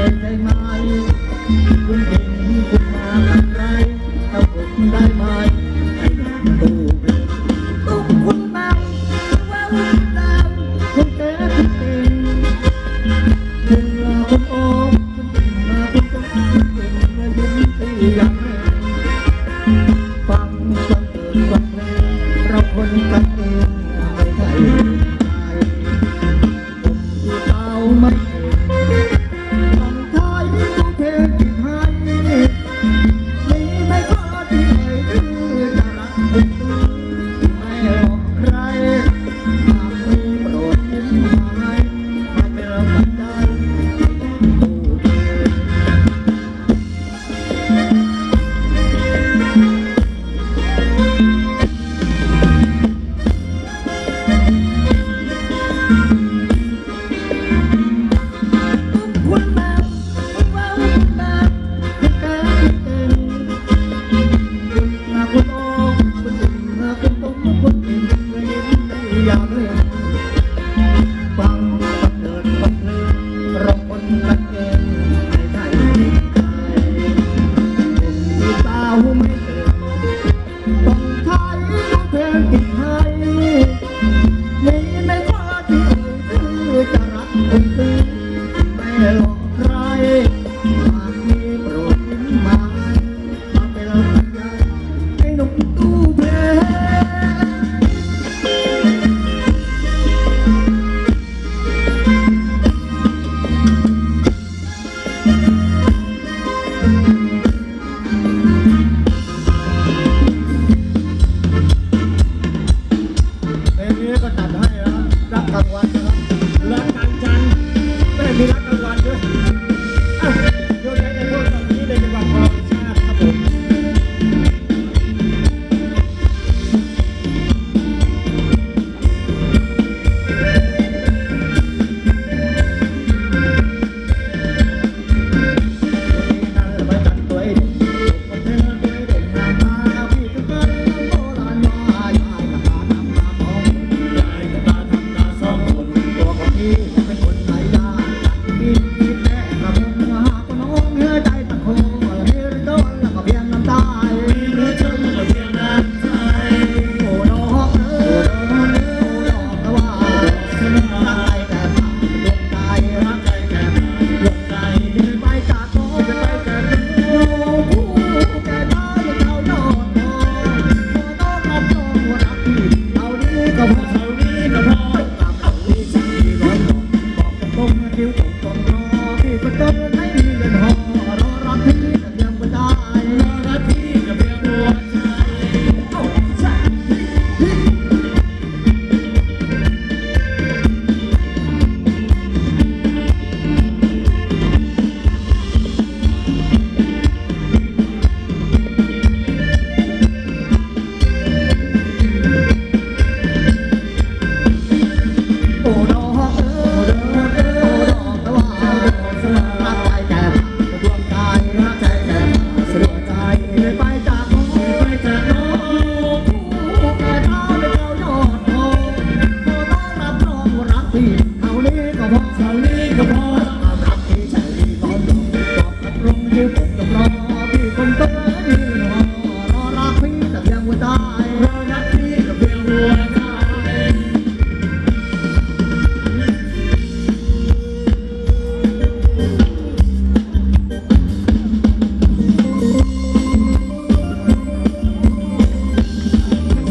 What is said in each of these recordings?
ได้ไหมคุณเห็นคุณมาทำไรเอาผมได้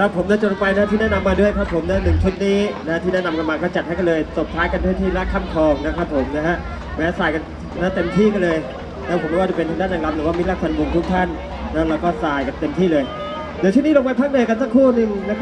รับผมนะจนไปนะที่แนะนำมาด้วยครับผมนะหนึ่งชุดนี้นะที่แนะนำกันมาก็จัดให้กันเลยตบท้ายกันด้วยที่รักคลองนะครับผมนะฮะแวะใส่กันนะเต็มที่กันเลยนะผมไม่ว่าจะเป็นทางด้านนางรำหรือว่ามิตรรักพันวงทุกท่านนะแล้วก็ใส่กันเต็มที่เลย เดี๋ยวชุดนี้ลงไปพักเหนื่อยกันสักครู่หนึ่งนะครับ